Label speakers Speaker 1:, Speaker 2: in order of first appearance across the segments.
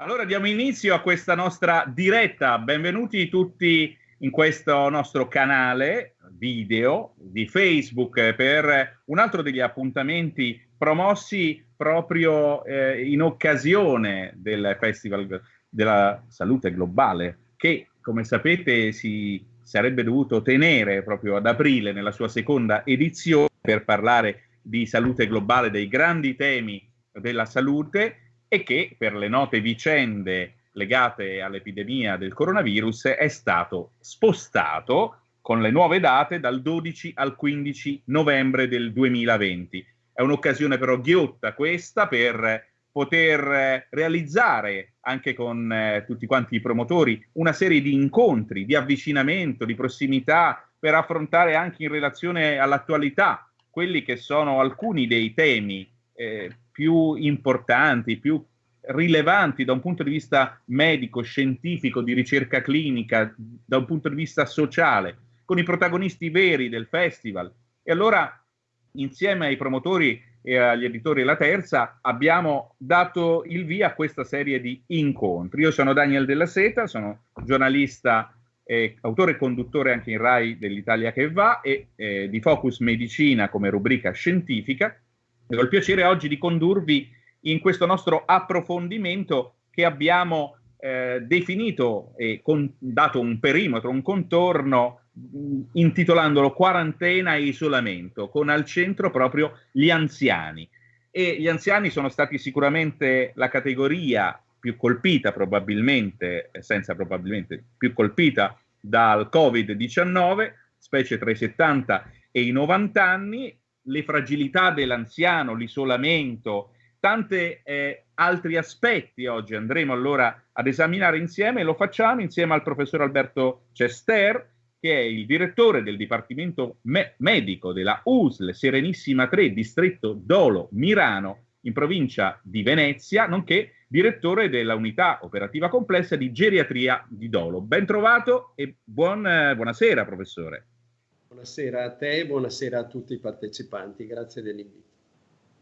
Speaker 1: Allora diamo inizio a questa nostra diretta. Benvenuti tutti in questo nostro canale video di Facebook per un altro degli appuntamenti promossi proprio eh, in occasione del Festival della Salute Globale che, come sapete, si sarebbe dovuto tenere proprio ad aprile nella sua seconda edizione per parlare di salute globale, dei grandi temi della salute e che per le note vicende legate all'epidemia del coronavirus è stato spostato con le nuove date dal 12 al 15 novembre del 2020. È un'occasione però ghiotta questa per poter realizzare anche con eh, tutti quanti i promotori una serie di incontri, di avvicinamento, di prossimità per affrontare anche in relazione all'attualità quelli che sono alcuni dei temi eh, più importanti, più rilevanti da un punto di vista medico, scientifico, di ricerca clinica, da un punto di vista sociale, con i protagonisti veri del festival. E allora, insieme ai promotori e agli editori La Terza, abbiamo dato il via a questa serie di incontri. Io sono Daniel Della Seta, sono giornalista, eh, autore e conduttore anche in RAI dell'Italia che va e eh, di Focus Medicina come rubrica scientifica ho il piacere oggi di condurvi in questo nostro approfondimento che abbiamo eh, definito e con, dato un perimetro, un contorno mh, intitolandolo quarantena e isolamento, con al centro proprio gli anziani. E gli anziani sono stati sicuramente la categoria più colpita, probabilmente, senza probabilmente, più colpita dal Covid-19, specie tra i 70 e i 90 anni, le fragilità dell'anziano, l'isolamento, tanti eh, altri aspetti oggi andremo allora ad esaminare insieme e lo facciamo insieme al professor Alberto Cester, che è il direttore del Dipartimento me Medico della USL Serenissima 3, distretto Dolo Mirano, in provincia di Venezia, nonché direttore della unità operativa complessa di geriatria di Dolo. Ben trovato e buon, eh, buonasera, professore.
Speaker 2: Buonasera a te buonasera a tutti i partecipanti, grazie dell'invito.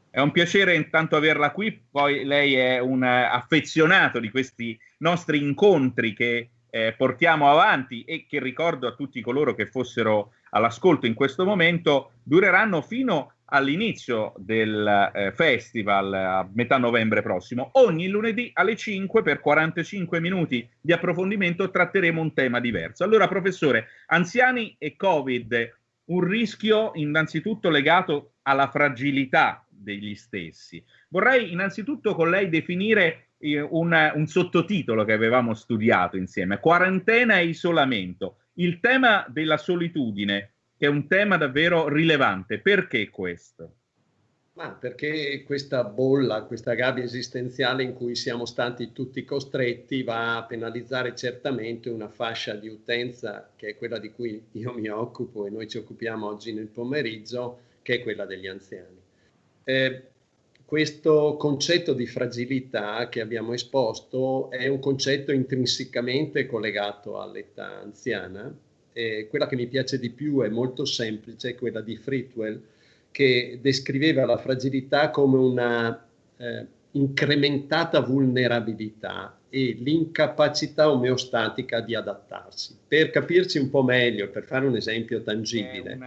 Speaker 1: È un piacere intanto averla qui, poi lei è un affezionato di questi nostri incontri che eh, portiamo avanti e che ricordo a tutti coloro che fossero all'ascolto in questo momento, dureranno fino all'inizio del eh, festival a metà novembre prossimo. Ogni lunedì alle 5 per 45 minuti di approfondimento tratteremo un tema diverso. Allora, professore, anziani e Covid, un rischio innanzitutto legato alla fragilità degli stessi. Vorrei innanzitutto con lei definire eh, un, un sottotitolo che avevamo studiato insieme, quarantena e isolamento, il tema della solitudine che è un tema davvero rilevante. Perché questo?
Speaker 2: Ma perché questa bolla, questa gabbia esistenziale in cui siamo stati tutti costretti va a penalizzare certamente una fascia di utenza che è quella di cui io mi occupo e noi ci occupiamo oggi nel pomeriggio, che è quella degli anziani. Eh, questo concetto di fragilità che abbiamo esposto è un concetto intrinsecamente collegato all'età anziana eh, quella che mi piace di più è molto semplice, quella di Fritwell, che descriveva la fragilità come una eh, incrementata vulnerabilità e l'incapacità omeostatica di adattarsi. Per capirci un po' meglio, per fare un esempio tangibile,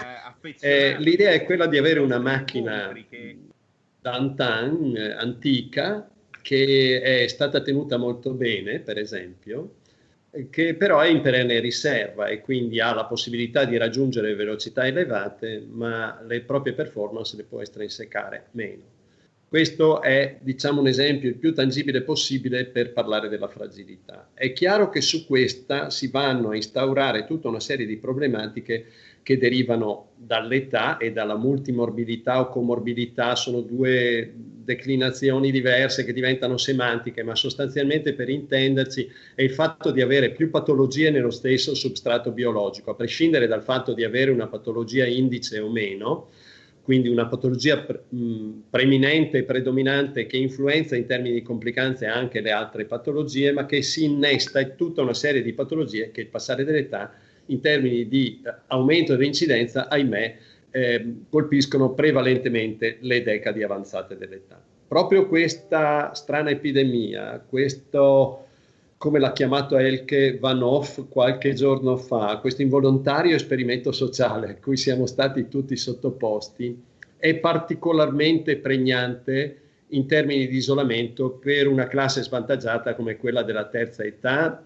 Speaker 2: eh, l'idea è quella di avere una macchina d'antan, eh, antica, che è stata tenuta molto bene, per esempio, che però è in perenne riserva e quindi ha la possibilità di raggiungere velocità elevate, ma le proprie performance le può estrinsecare meno. Questo è, diciamo, un esempio il più tangibile possibile per parlare della fragilità. È chiaro che su questa si vanno a instaurare tutta una serie di problematiche che derivano dall'età e dalla multimorbilità o comorbilità, sono due declinazioni diverse che diventano semantiche, ma sostanzialmente per intenderci è il fatto di avere più patologie nello stesso substrato biologico, a prescindere dal fatto di avere una patologia indice o meno, quindi una patologia pre preminente e predominante che influenza in termini di complicanze anche le altre patologie, ma che si innesta in tutta una serie di patologie che il passare dell'età in termini di eh, aumento dell'incidenza, ahimè, eh, colpiscono prevalentemente le decadi avanzate dell'età. proprio questa strana epidemia, questo come l'ha chiamato Elke Van Hoff qualche giorno fa, questo involontario esperimento sociale a cui siamo stati tutti sottoposti, è particolarmente pregnante in termini di isolamento per una classe svantaggiata come quella della terza età,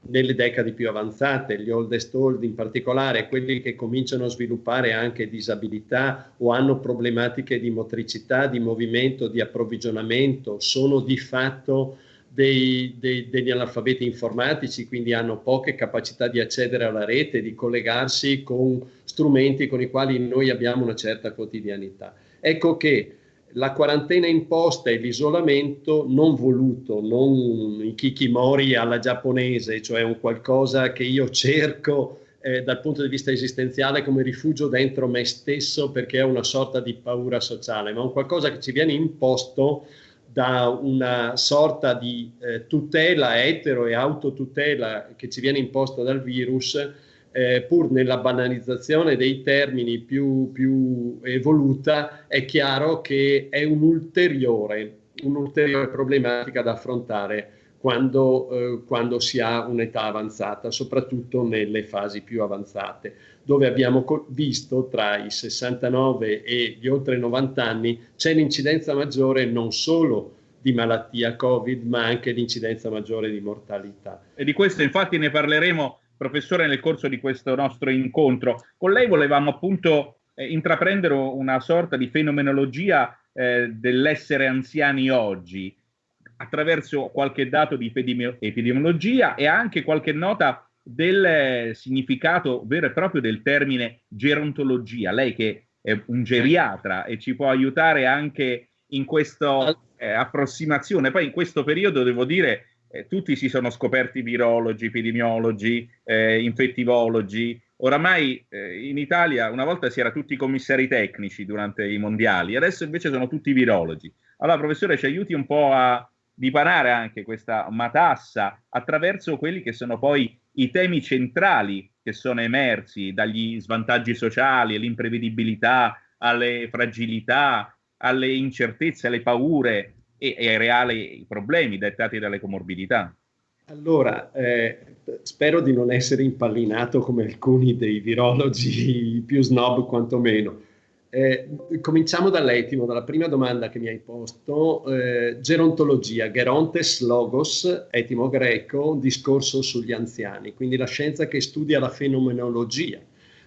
Speaker 2: nelle decadi più avanzate, gli oldest old in particolare, quelli che cominciano a sviluppare anche disabilità o hanno problematiche di motricità, di movimento, di approvvigionamento, sono di fatto dei, dei, degli analfabeti informatici, quindi hanno poche capacità di accedere alla rete, di collegarsi con strumenti con i quali noi abbiamo una certa quotidianità. Ecco che la quarantena imposta e l'isolamento non voluto, non i kikimori alla giapponese, cioè un qualcosa che io cerco eh, dal punto di vista esistenziale come rifugio dentro me stesso perché è una sorta di paura sociale, ma un qualcosa che ci viene imposto da una sorta di eh, tutela etero e autotutela che ci viene imposta dal virus, eh, pur nella banalizzazione dei termini più, più evoluta, è chiaro che è un'ulteriore, un'ulteriore problematica da affrontare quando, eh, quando si ha un'età avanzata, soprattutto nelle fasi più avanzate dove abbiamo visto tra i 69 e gli oltre 90 anni c'è l'incidenza maggiore non solo di malattia Covid, ma anche l'incidenza maggiore di mortalità.
Speaker 1: E di questo infatti ne parleremo, professore, nel corso di questo nostro incontro. Con lei volevamo appunto eh, intraprendere una sorta di fenomenologia eh, dell'essere anziani oggi, attraverso qualche dato di epidemiologia e anche qualche nota del significato vero e proprio del termine gerontologia. Lei che è un geriatra e ci può aiutare anche in questa eh, approssimazione. Poi in questo periodo devo dire eh, tutti si sono scoperti virologi, epidemiologi, eh, infettivologi. Oramai eh, in Italia una volta si era tutti commissari tecnici durante i mondiali, adesso invece sono tutti virologi. Allora, professore, ci aiuti un po' a dipanare anche questa matassa attraverso quelli che sono poi i temi centrali che sono emersi dagli svantaggi sociali, all'imprevedibilità, alle fragilità, alle incertezze, alle paure e, e ai reali problemi dettati dalle comorbidità.
Speaker 2: Allora, eh, spero di non essere impallinato come alcuni dei virologi più snob quantomeno. Eh, cominciamo dall'etimo, dalla prima domanda che mi hai posto. Eh, gerontologia, gerontes logos, etimo greco, discorso sugli anziani, quindi la scienza che studia la fenomenologia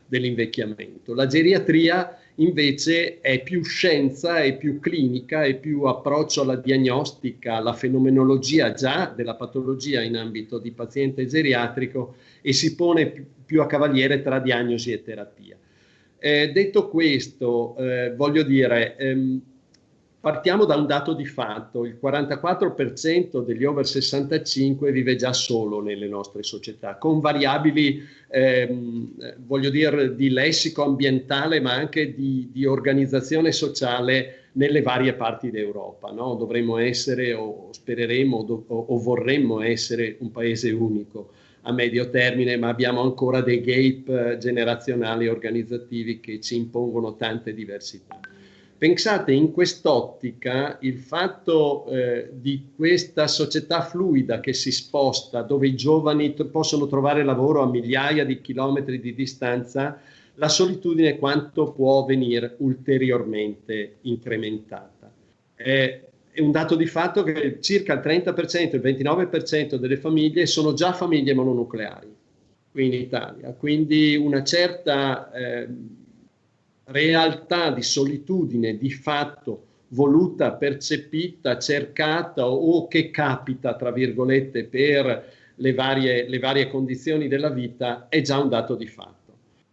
Speaker 2: dell'invecchiamento. La geriatria invece è più scienza, è più clinica, è più approccio alla diagnostica, alla fenomenologia già della patologia in ambito di paziente geriatrico e si pone più a cavaliere tra diagnosi e terapia. Eh, detto questo, eh, voglio dire, ehm, partiamo da un dato di fatto, il 44% degli over 65 vive già solo nelle nostre società, con variabili, ehm, voglio dire, di lessico ambientale, ma anche di, di organizzazione sociale nelle varie parti d'Europa. No? Dovremmo essere, o spereremo, o, o vorremmo essere un paese unico a medio termine, ma abbiamo ancora dei gap generazionali organizzativi che ci impongono tante diversità. Pensate in quest'ottica il fatto eh, di questa società fluida che si sposta, dove i giovani possono trovare lavoro a migliaia di chilometri di distanza, la solitudine quanto può venire ulteriormente incrementata. Eh, è un dato di fatto che circa il 30%, il 29% delle famiglie sono già famiglie mononucleari qui in Italia, quindi una certa eh, realtà di solitudine di fatto voluta, percepita, cercata o che capita, tra virgolette, per le varie, le varie condizioni della vita è già un dato di fatto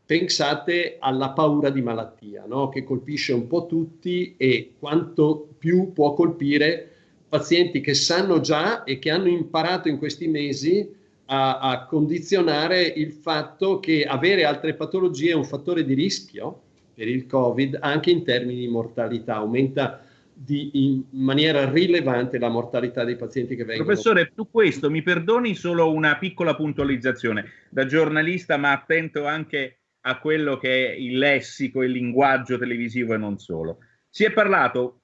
Speaker 2: pensate alla paura di malattia, no? che colpisce un po' tutti e quanto più può colpire pazienti che sanno già e che hanno imparato in questi mesi a, a condizionare il fatto che avere altre patologie è un fattore di rischio per il Covid anche in termini di mortalità, aumenta di, in maniera rilevante la mortalità dei pazienti che vengono.
Speaker 1: Professore, su questo mi perdoni solo una piccola puntualizzazione. Da giornalista, ma attento anche a quello che è il lessico, il linguaggio televisivo e non solo. Si è parlato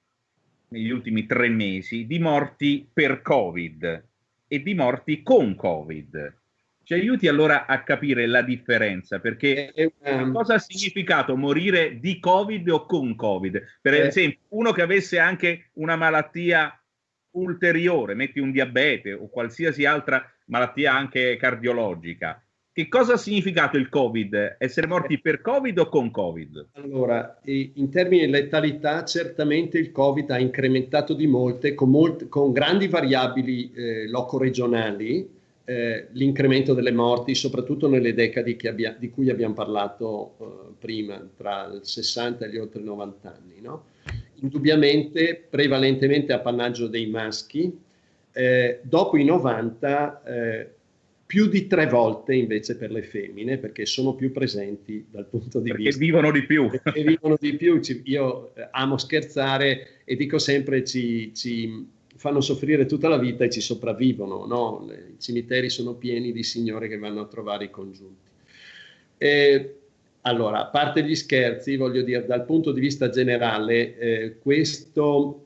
Speaker 1: negli ultimi tre mesi di morti per Covid e di morti con Covid. Ci aiuti allora a capire la differenza, perché um, cosa ha significato morire di Covid o con Covid? Per eh, esempio, uno che avesse anche una malattia ulteriore, metti un diabete o qualsiasi altra malattia anche cardiologica, che cosa ha significato il Covid? Essere morti per Covid o con Covid?
Speaker 2: Allora, in termini di letalità, certamente il Covid ha incrementato di molte, con, molte, con grandi variabili eh, loco-regionali, eh, l'incremento delle morti, soprattutto nelle decadi abbia, di cui abbiamo parlato eh, prima, tra il 60 e gli oltre 90 anni. No? Indubbiamente, prevalentemente appannaggio dei maschi, eh, dopo i 90 più di tre volte invece per le femmine perché sono più presenti dal punto di
Speaker 1: perché
Speaker 2: vista
Speaker 1: vivono di più
Speaker 2: perché vivono di più io eh, amo scherzare e dico sempre ci, ci, fanno soffrire tutta la vita e ci sopravvivono no? i cimiteri sono pieni di signore che vanno a trovare i congiunti e, allora a parte gli scherzi voglio dire dal punto di vista generale eh, questo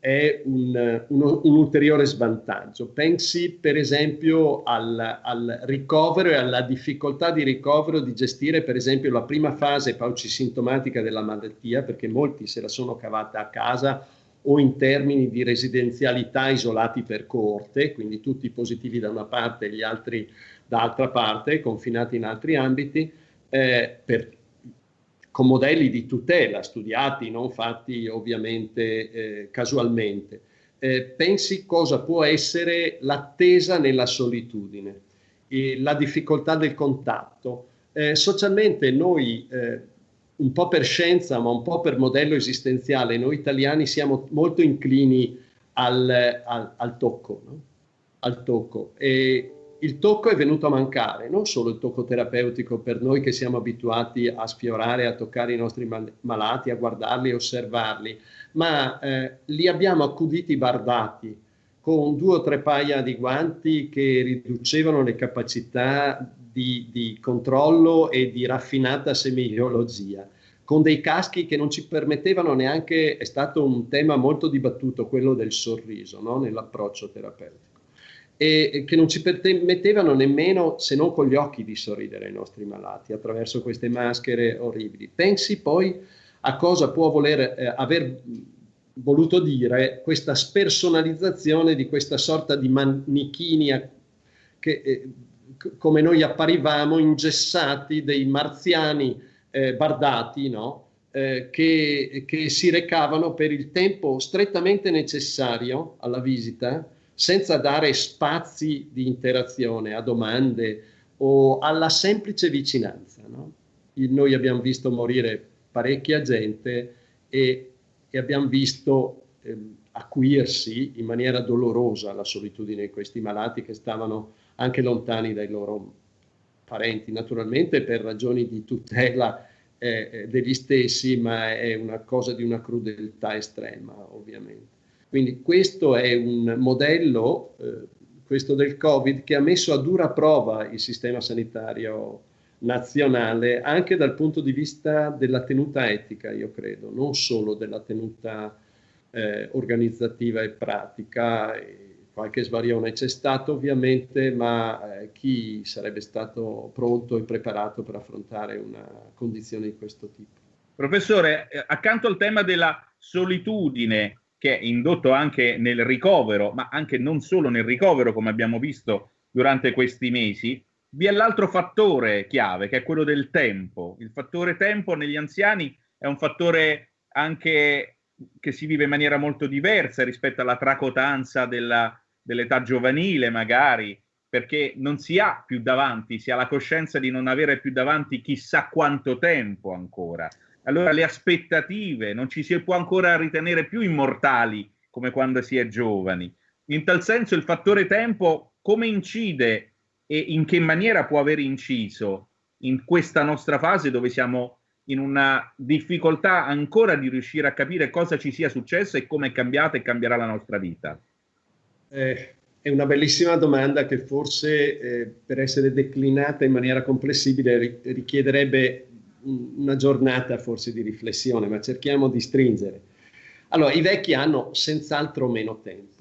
Speaker 2: è un, un, un, ulteriore svantaggio. Pensi per esempio al, al, ricovero e alla difficoltà di ricovero di gestire per esempio la prima fase paucisintomatica della malattia, perché molti se la sono cavata a casa o in termini di residenzialità isolati per coorte, quindi tutti positivi da una parte e gli altri dall'altra parte, confinati in altri ambiti, eh, per, con modelli di tutela studiati, non fatti ovviamente eh, casualmente. Eh, pensi cosa può essere l'attesa nella solitudine, la difficoltà del contatto. Eh, socialmente noi, eh, un po' per scienza, ma un po' per modello esistenziale, noi italiani siamo molto inclini al, al, al tocco, no? al tocco. E, il tocco è venuto a mancare, non solo il tocco terapeutico per noi che siamo abituati a sfiorare, a toccare i nostri mal- malati, a guardarli, osservarli, ma eh, li abbiamo accuditi bardati con due o tre paia di guanti che riducevano le capacità di, di controllo e di raffinata semiologia con dei caschi che non ci permettevano neanche, è stato un tema molto dibattuto, quello del sorriso no? nell'approccio terapeutico e che non ci permettevano nemmeno, se non con gli occhi, di sorridere ai nostri malati attraverso queste maschere orribili. Pensi poi a cosa può voler eh, aver voluto dire questa spersonalizzazione di questa sorta di manichini che, eh, come noi apparivamo ingessati dei marziani eh, bardati, no? Eh, che, che si recavano per il tempo strettamente necessario alla visita senza dare spazi di interazione a domande o alla semplice vicinanza. No? Noi abbiamo visto morire parecchia gente e, e abbiamo visto eh, acuirsi in maniera dolorosa la solitudine di questi malati che stavano anche lontani dai loro parenti, naturalmente per ragioni di tutela eh, eh degli stessi, ma è una cosa di una crudeltà estrema, ovviamente. Quindi questo è un modello, eh, questo del Covid, che ha messo a dura prova il sistema sanitario nazionale anche dal punto di vista della tenuta etica, io credo, non solo della tenuta eh, organizzativa e pratica. Qualche svarione c'è stato ovviamente, ma eh, chi sarebbe stato pronto e preparato per affrontare una condizione di questo tipo?
Speaker 1: Professore, eh, accanto al tema della solitudine, che è indotto anche nel ricovero, ma anche non solo nel ricovero, come abbiamo visto durante questi mesi, vi è l'altro fattore chiave, che è quello del tempo. Il fattore tempo negli anziani è un fattore anche che si vive in maniera molto diversa rispetto alla tracotanza della, dell'età giovanile, magari, perché non si ha più davanti, si ha la coscienza di non avere più davanti chissà quanto tempo ancora allora le aspettative, non ci si può ancora ritenere più immortali come quando si è giovani. In tal senso il fattore tempo come incide e in che maniera può aver inciso in questa nostra fase dove siamo in una difficoltà ancora di riuscire a capire cosa ci sia successo e come è cambiata e cambierà la nostra vita?
Speaker 2: Eh, è una bellissima domanda che forse eh, per essere declinata in maniera comprensibile richiederebbe una giornata forse di riflessione, ma cerchiamo di stringere. Allora, i vecchi hanno senz'altro meno tempo.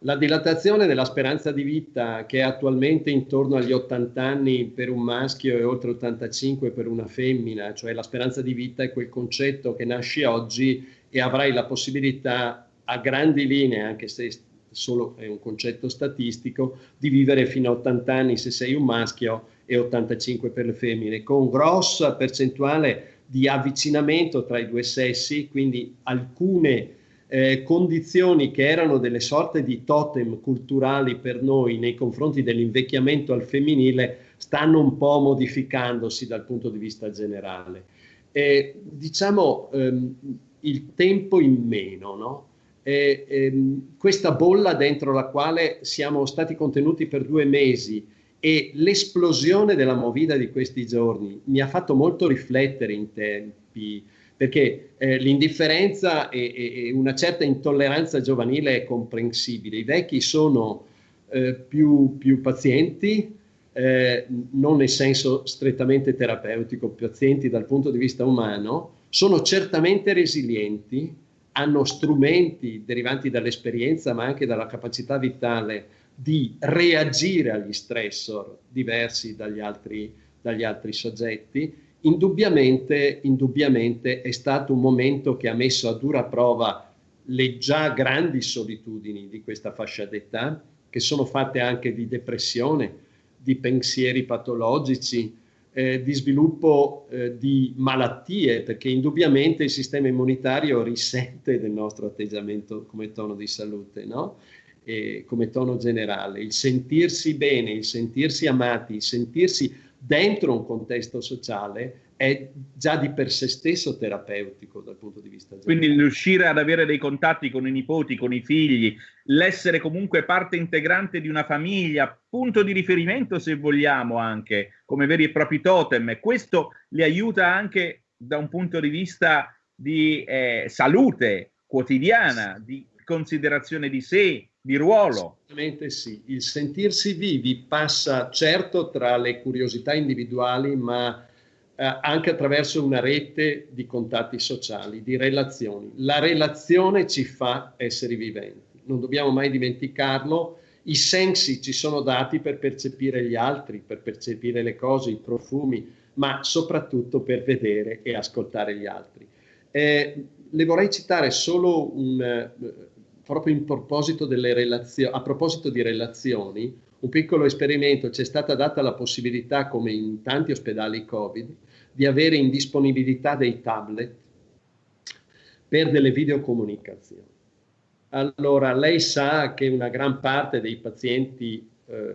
Speaker 2: La dilatazione della speranza di vita, che è attualmente intorno agli 80 anni per un maschio e oltre 85 per una femmina, cioè la speranza di vita è quel concetto che nasce oggi e avrai la possibilità a grandi linee, anche se solo è un concetto statistico, di vivere fino a 80 anni se sei un maschio e 85 per le femmine, con grossa percentuale di avvicinamento tra i due sessi, quindi alcune eh, condizioni che erano delle sorte di totem culturali per noi nei confronti dell'invecchiamento al femminile stanno un po' modificandosi dal punto di vista generale. Eh, diciamo ehm, il tempo in meno, no? Eh, ehm, questa bolla dentro la quale siamo stati contenuti per due mesi e l'esplosione della movida di questi giorni mi ha fatto molto riflettere in tempi perché eh, l'indifferenza e, e, una certa intolleranza giovanile è comprensibile. I vecchi sono eh, più, più, pazienti, eh, non nel senso strettamente terapeutico, pazienti dal punto di vista umano, sono certamente resilienti, hanno strumenti derivanti dall'esperienza ma anche dalla capacità vitale di reagire agli stressor diversi dagli altri, dagli altri soggetti. Indubbiamente, indubbiamente è stato un momento che ha messo a dura prova le già grandi solitudini di questa fascia d'età, che sono fatte anche di depressione, di pensieri patologici, eh, di sviluppo eh, di malattie, perché indubbiamente il sistema immunitario risente del nostro atteggiamento come tono di salute, no? E come tono generale. Il sentirsi bene, il sentirsi amati, il sentirsi dentro un contesto sociale è già di per sé stesso terapeutico dal punto di vista
Speaker 1: generale. Quindi riuscire ad avere dei contatti con i nipoti, con i figli, l'essere comunque parte integrante di una famiglia, punto di riferimento se vogliamo anche, come veri e propri totem, questo li aiuta anche da un punto di vista di eh, salute quotidiana, di considerazione di sé, di ruolo.
Speaker 2: Assolutamente sì, il sentirsi vivi passa certo tra le curiosità individuali, ma eh, anche attraverso una rete di contatti sociali, di relazioni. La relazione ci fa essere viventi, non dobbiamo mai dimenticarlo. I sensi ci sono dati per percepire gli altri, per percepire le cose, i profumi, ma soprattutto per vedere e ascoltare gli altri. Eh, le vorrei citare solo un, eh, proprio in proposito delle relazioni, a proposito di relazioni, un piccolo esperimento, c'è stata data la possibilità, come in tanti ospedali Covid, di avere in disponibilità dei tablet per delle videocomunicazioni. Allora, lei sa che una gran parte dei pazienti eh,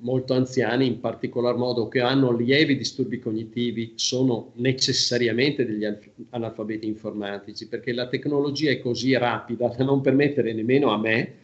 Speaker 2: molto anziani, in particolar modo che hanno lievi disturbi cognitivi, sono necessariamente degli analfabeti informatici, perché la tecnologia è così rapida da non permettere nemmeno a me,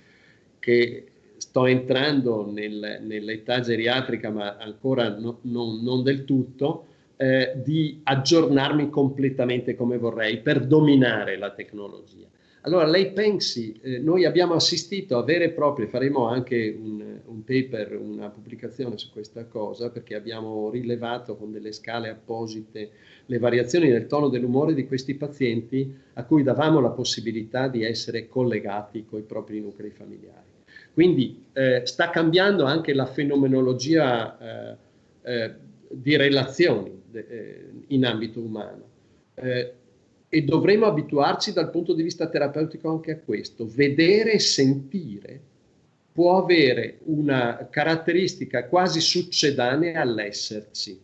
Speaker 2: che sto entrando nel, nell'età geriatrica, ma ancora no, non, non, del tutto, eh, di aggiornarmi completamente come vorrei per dominare la tecnologia. Allora lei pensi, eh, noi abbiamo assistito a vere e proprie, faremo anche un, un, paper, una pubblicazione su questa cosa, perché abbiamo rilevato con delle scale apposite le variazioni del tono dell'umore di questi pazienti a cui davamo la possibilità di essere collegati con i propri nuclei familiari. Quindi eh, sta cambiando anche la fenomenologia eh, eh di relazioni in ambito umano. Eh, e dovremo abituarci dal punto di vista terapeutico anche a questo. Vedere e sentire può avere una caratteristica quasi succedanea all'esserci.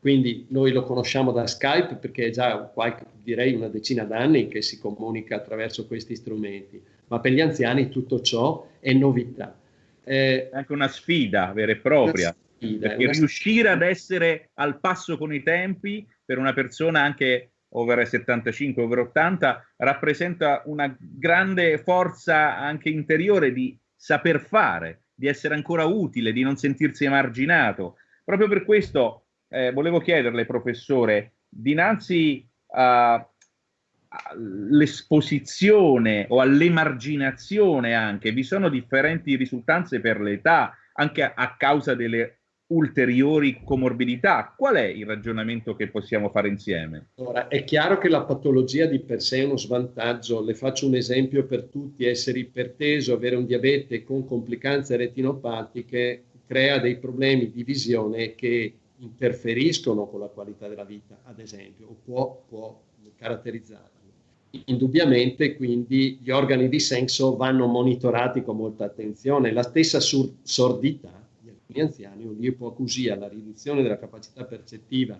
Speaker 2: Quindi noi lo conosciamo da Skype perché è già qualche, direi una decina d'anni che si comunica attraverso questi strumenti, ma per gli anziani tutto ciò è novità.
Speaker 1: Eh, è anche una sfida vera e propria, sfida, perché riuscire ad essere al passo con i tempi per una persona anche over 75, over 80, rappresenta una grande forza anche interiore di saper fare, di essere ancora utile, di non sentirsi emarginato. Proprio per questo eh, volevo chiederle, professore, dinanzi all'esposizione o all'emarginazione anche, vi sono differenti risultanze per l'età, anche a, a causa delle ulteriori comorbidità. Qual è il ragionamento che possiamo fare insieme?
Speaker 2: Ora, è chiaro che la patologia di per sé è uno svantaggio. Le faccio un esempio per tutti. Essere iperteso, avere un diabete con complicanze retinopatiche crea dei problemi di visione che interferiscono con la qualità della vita, ad esempio, o può, può caratterizzarla. Indubbiamente quindi gli organi di senso vanno monitorati con molta attenzione. La stessa sordità di alcuni anziani, un'ipoacusia, la riduzione della capacità percettiva,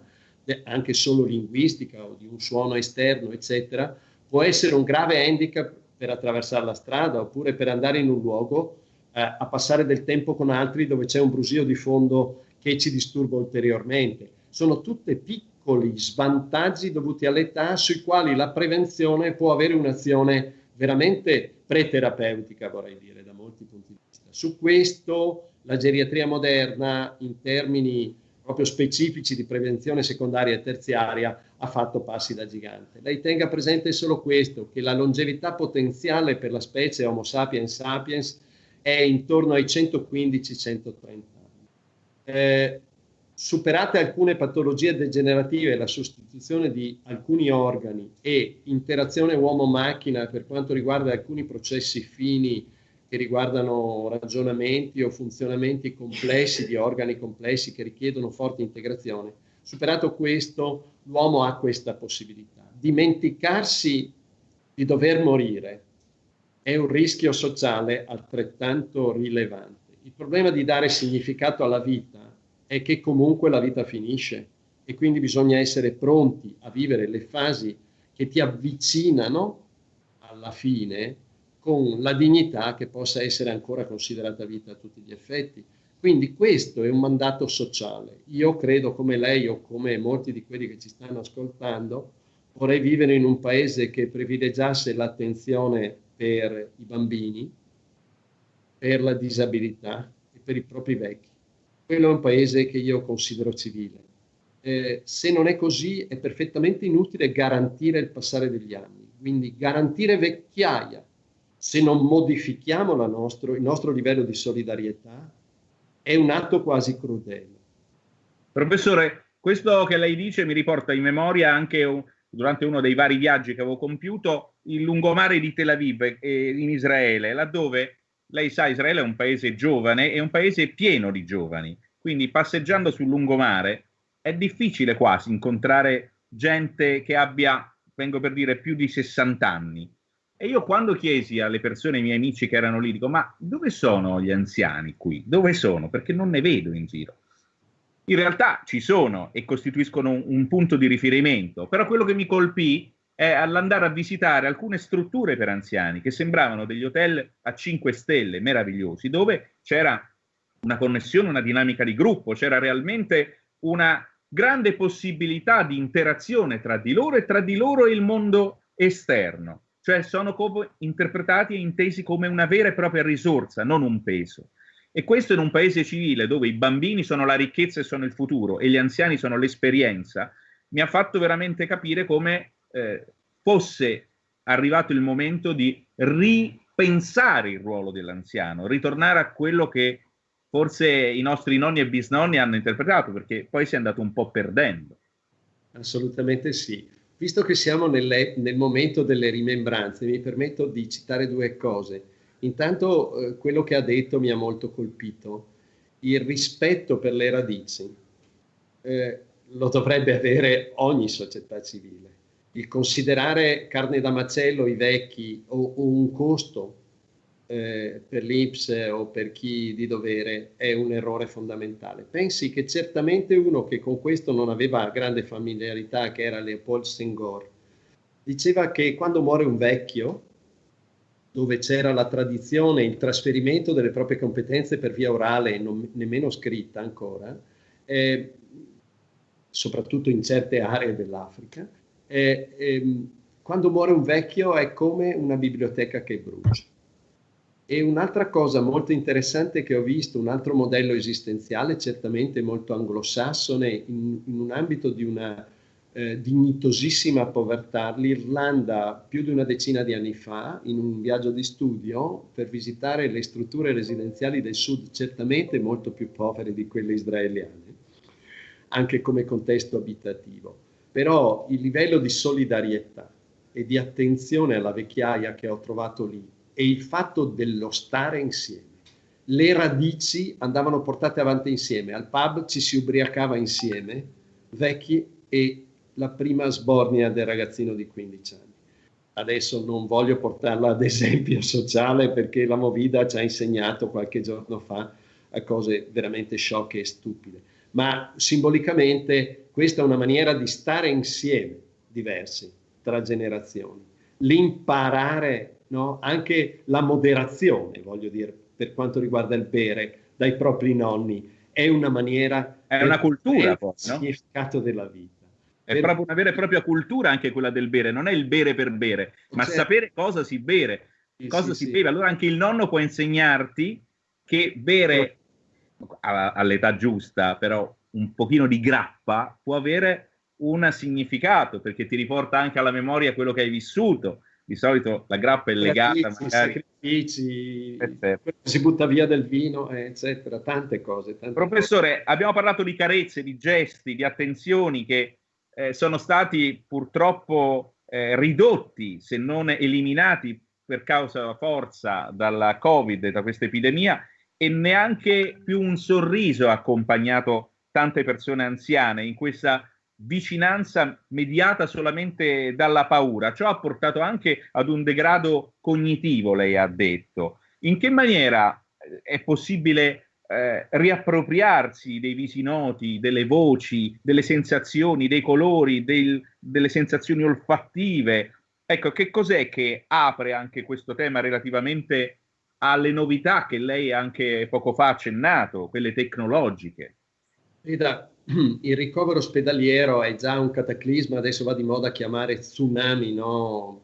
Speaker 2: anche solo linguistica o di un suono esterno, eccetera, può essere un grave handicap per attraversare la strada oppure per andare in un luogo eh, a passare del tempo con altri dove c'è un brusio di fondo che ci disturba ulteriormente. Sono tutte piccoli svantaggi dovuti all'età sui quali la prevenzione può avere un'azione veramente preterapeutica, vorrei dire, da molti punti di vista. Su questo la geriatria moderna, in termini proprio specifici di prevenzione secondaria e terziaria, ha fatto passi da gigante. Lei tenga presente solo questo, che la longevità potenziale per la specie Homo sapiens sapiens è intorno ai 115-130 anni. Eh, superate alcune patologie degenerative, la sostituzione di alcuni organi e interazione uomo-macchina per quanto riguarda alcuni processi fini che riguardano ragionamenti o funzionamenti complessi di organi complessi che richiedono forte integrazione, superato questo, l'uomo ha questa possibilità. Dimenticarsi di dover morire è un rischio sociale altrettanto rilevante. Il problema di dare significato alla vita è che comunque la vita finisce e quindi bisogna essere pronti a vivere le fasi che ti avvicinano alla fine con la dignità che possa essere ancora considerata vita a tutti gli effetti. Quindi questo è un mandato sociale. Io credo come lei o come molti di quelli che ci stanno ascoltando, vorrei vivere in un paese che privilegiasse l'attenzione per i bambini, per la disabilità e per i propri vecchi. Quello è un paese che io considero civile. Eh, se non è così è perfettamente inutile garantire il passare degli anni, quindi garantire vecchiaia se non modifichiamo nostro, il nostro livello di solidarietà è un atto quasi crudele.
Speaker 1: Professore, questo che lei dice mi riporta in memoria anche un, durante uno dei vari viaggi che avevo compiuto il lungomare di Tel Aviv eh, in Israele, laddove lei sa Israele è un paese giovane e un paese pieno di giovani, quindi passeggiando sul lungomare è difficile quasi incontrare gente che abbia, vengo per dire, più di 60 anni. E io quando chiesi alle persone, ai miei amici che erano lì, dico, ma dove sono gli anziani qui? Dove sono? Perché non ne vedo in giro in realtà ci sono e costituiscono un, un punto di riferimento, però quello che mi colpì è all'andare a visitare alcune strutture per anziani che sembravano degli hotel a 5 stelle meravigliosi, dove c'era una connessione, una dinamica di gruppo, c'era realmente una grande possibilità di interazione tra di loro e tra di loro e il mondo esterno, cioè sono interpretati e intesi come una vera e propria risorsa, non un peso. E questo in un paese civile dove i bambini sono la ricchezza e sono il futuro e gli anziani sono l'esperienza, mi ha fatto veramente capire come eh, fosse arrivato il momento di ripensare il ruolo dell'anziano, ritornare a quello che forse i nostri nonni e bisnonni hanno interpretato, perché poi si è andato un po' perdendo.
Speaker 2: Assolutamente sì. Visto che siamo nelle, nel momento delle rimembranze, mi permetto di citare due cose. Intanto eh, quello che ha detto mi ha molto colpito, il rispetto per le radici eh, lo dovrebbe avere ogni società civile. Il considerare carne da macello i vecchi o, o un costo eh, per l'Ips o per chi di dovere è un errore fondamentale. Pensi che certamente uno che con questo non aveva grande familiarità, che era Leopold Senghor, diceva che quando muore un vecchio, dove c'era la tradizione, il trasferimento delle proprie competenze per via orale e nemmeno scritta ancora, eh, soprattutto in certe aree dell'Africa, eh, eh, quando muore un vecchio è come una biblioteca che brucia. E un'altra cosa molto interessante che ho visto, un altro modello esistenziale, certamente molto anglosassone, in, in un ambito di una eh, dignitosissima povertà. L'Irlanda più di una decina di anni fa, in un viaggio di studio, per visitare le strutture residenziali del sud, certamente molto più povere di quelle israeliane, anche come contesto abitativo. Però il livello di solidarietà e di attenzione alla vecchiaia che ho trovato lì e il fatto dello stare insieme, le radici andavano portate avanti insieme, al pub ci si ubriacava insieme, vecchi e la prima sbornia del ragazzino di 15 anni. Adesso non voglio portarla ad esempio sociale perché la Movida ci ha insegnato qualche giorno fa a cose veramente sciocche e stupide, ma simbolicamente questa è una maniera di stare insieme diversi tra generazioni, l'imparare no? anche la moderazione, voglio dire, per quanto riguarda il bere dai propri nonni, è una maniera...
Speaker 1: È una cultura, poi,
Speaker 2: no? significato della vita.
Speaker 1: È per... proprio una vera e propria cultura anche quella del bere, non è il bere per bere, ma certo. sapere cosa si bere, sì, cosa sì, si sì. beve. Allora anche il nonno può insegnarti che bere all'età giusta, però un pochino di grappa può avere un significato perché ti riporta anche alla memoria quello che hai vissuto. Di solito la grappa è legata
Speaker 2: magari... sacrifici, si butta via del vino, eccetera, tante cose. Tante
Speaker 1: Professore,
Speaker 2: cose.
Speaker 1: abbiamo parlato di carezze, di gesti, di attenzioni che eh, sono stati purtroppo eh, ridotti, se non eliminati per causa forza dalla Covid, da questa epidemia, e neanche più un sorriso ha accompagnato tante persone anziane in questa vicinanza mediata solamente dalla paura. Ciò ha portato anche ad un degrado cognitivo, lei ha detto. In che maniera eh, è possibile eh, riappropriarsi dei visi noti, delle voci, delle sensazioni, dei colori, del, delle sensazioni olfattive? Ecco, che cos'è che apre anche questo tema relativamente alle novità che lei anche poco fa ha accennato, quelle tecnologiche?
Speaker 2: Rita, il ricovero ospedaliero è già un cataclisma, adesso va di moda chiamare tsunami no?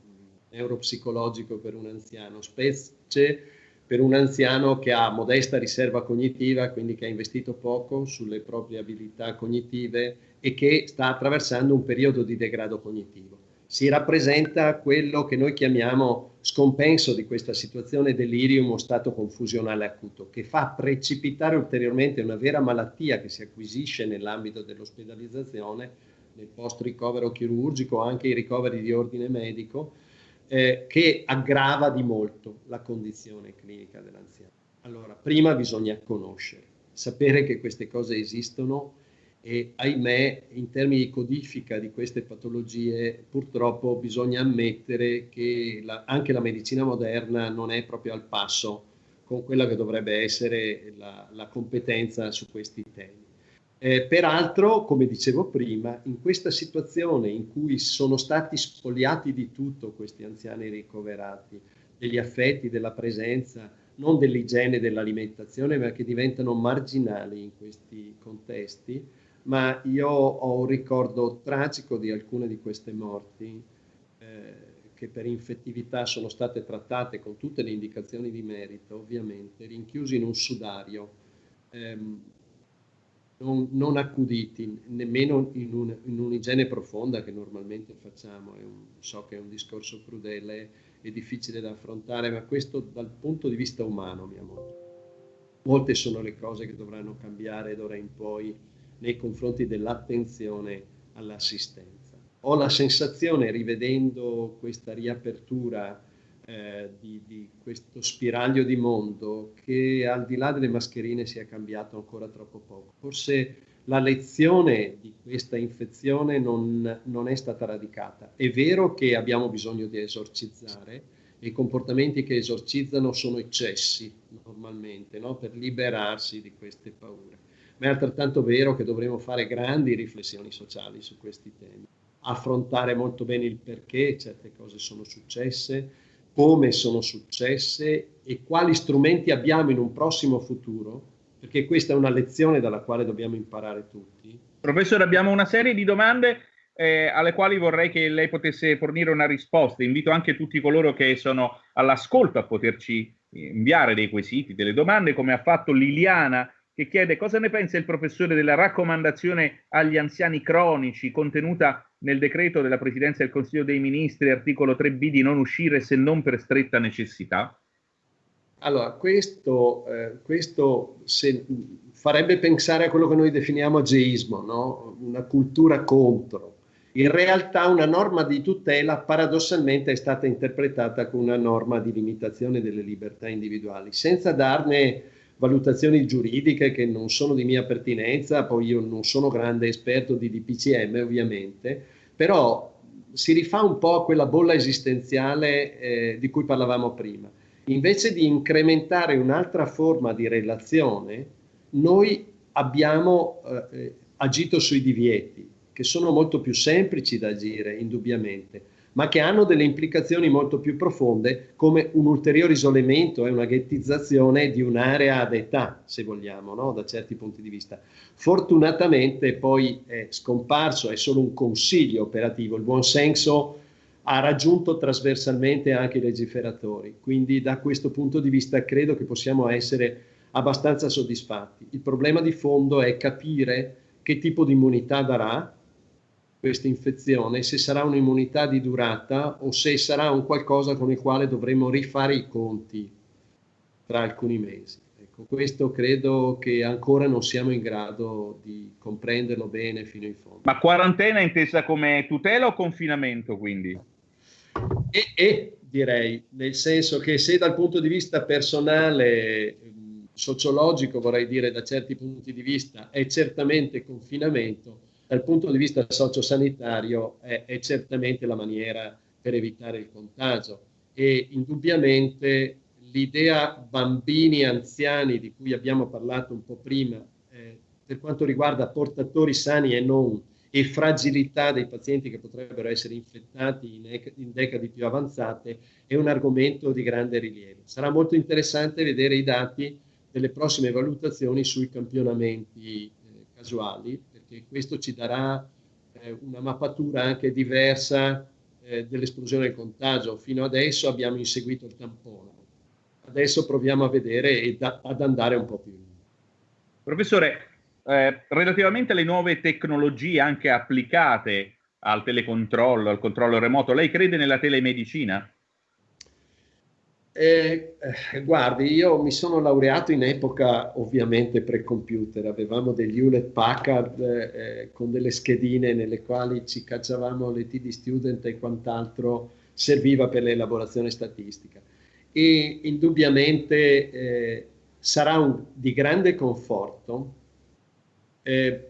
Speaker 2: neuropsicologico per un anziano, specie per un anziano che ha modesta riserva cognitiva, quindi che ha investito poco sulle proprie abilità cognitive e che sta attraversando un periodo di degrado cognitivo si rappresenta quello che noi chiamiamo scompenso di questa situazione delirium o stato confusionale acuto, che fa precipitare ulteriormente una vera malattia che si acquisisce nell'ambito dell'ospedalizzazione, nel post-ricovero chirurgico, anche i ricoveri di ordine medico, eh, che aggrava di molto la condizione clinica dell'anziano. Allora, prima bisogna conoscere, sapere che queste cose esistono e ahimè in termini di codifica di queste patologie purtroppo bisogna ammettere che la, anche la medicina moderna non è proprio al passo con quella che dovrebbe essere la, la competenza su questi temi. Eh, peraltro, come dicevo prima, in questa situazione in cui sono stati spogliati di tutto questi anziani ricoverati, degli affetti, della presenza, non dell'igiene, dell'alimentazione, ma che diventano marginali in questi contesti, ma io ho un ricordo tragico di alcune di queste morti eh, che per infettività sono state trattate con tutte le indicazioni di merito, ovviamente, rinchiusi in un sudario, ehm, non, non, accuditi, nemmeno in, un, in, un'igiene profonda che normalmente facciamo. Un, so che è un discorso crudele e difficile da affrontare, ma questo dal punto di vista umano mi ha. Molte sono le cose che dovranno cambiare d'ora in poi nei confronti dell'attenzione all'assistenza. Ho la sensazione, rivedendo questa riapertura eh, di, di, questo spiraglio di mondo, che al di là delle mascherine sia cambiato ancora troppo poco. Forse la lezione di questa infezione non, non è stata radicata. È vero che abbiamo bisogno di esorcizzare, e i comportamenti che esorcizzano sono eccessi normalmente, no? per liberarsi di queste paure è altrettanto vero che dovremo fare grandi riflessioni sociali su questi temi, affrontare molto bene il perché certe cose sono successe, come sono successe e quali strumenti abbiamo in un prossimo futuro, perché questa è una lezione dalla quale dobbiamo imparare tutti.
Speaker 1: Professore, abbiamo una serie di domande eh, alle quali vorrei che lei potesse fornire una risposta. Invito anche tutti coloro che sono all'ascolto a poterci inviare dei quesiti, delle domande, come ha fatto Liliana che chiede cosa ne pensa il professore della raccomandazione agli anziani cronici contenuta nel decreto della Presidenza del Consiglio dei Ministri, articolo 3b, di non uscire se non per stretta necessità?
Speaker 2: Allora, questo, eh, questo se, farebbe pensare a quello che noi definiamo ageismo, no? una cultura contro. In realtà una norma di tutela paradossalmente è stata interpretata come una norma di limitazione delle libertà individuali, senza darne valutazioni giuridiche che non sono di mia pertinenza, poi io non sono grande esperto di DPCM ovviamente, però si rifà un po' a quella bolla esistenziale eh, di cui parlavamo prima. Invece di incrementare un'altra forma di relazione, noi abbiamo eh, agito sui divieti, che sono molto più semplici da agire, indubbiamente, ma che hanno delle implicazioni molto più profonde come un ulteriore isolamento e una ghettizzazione di un'area ad età, se vogliamo, no? da certi punti di vista. Fortunatamente poi è scomparso, è solo un consiglio operativo, il buon senso ha raggiunto trasversalmente anche i legiferatori, quindi da questo punto di vista credo che possiamo essere abbastanza soddisfatti. Il problema di fondo è capire che tipo di immunità darà questa infezione, se sarà un'immunità di durata o se sarà un qualcosa con il quale dovremo rifare i conti tra alcuni mesi. Ecco, questo credo che ancora non siamo in grado di comprenderlo bene fino in fondo.
Speaker 1: Ma quarantena intesa come tutela o confinamento quindi?
Speaker 2: E, e direi, nel senso che se dal punto di vista personale, sociologico vorrei dire da certi punti di vista, è certamente confinamento, dal punto di vista sociosanitario è, è certamente la maniera per evitare il contagio e indubbiamente l'idea bambini anziani di cui abbiamo parlato un po' prima eh, per quanto riguarda portatori sani e non e fragilità dei pazienti che potrebbero essere infettati in, in, decadi più avanzate è un argomento di grande rilievo. Sarà molto interessante vedere i dati delle prossime valutazioni sui campionamenti eh, casuali perché questo ci darà eh, una mappatura anche diversa eh, dell'esplosione del contagio. Fino adesso abbiamo inseguito il tampone, adesso proviamo a vedere e da, ad andare un po' più in
Speaker 1: Professore, eh, relativamente alle nuove tecnologie anche applicate al telecontrollo, al controllo remoto, lei crede nella telemedicina?
Speaker 2: Eh, guardi, io mi sono laureato in epoca ovviamente pre-computer, avevamo degli Hewlett Packard eh, con delle schedine nelle quali ci cacciavamo le TD student e quant'altro serviva per l'elaborazione statistica. E indubbiamente eh, sarà un, di grande conforto, eh,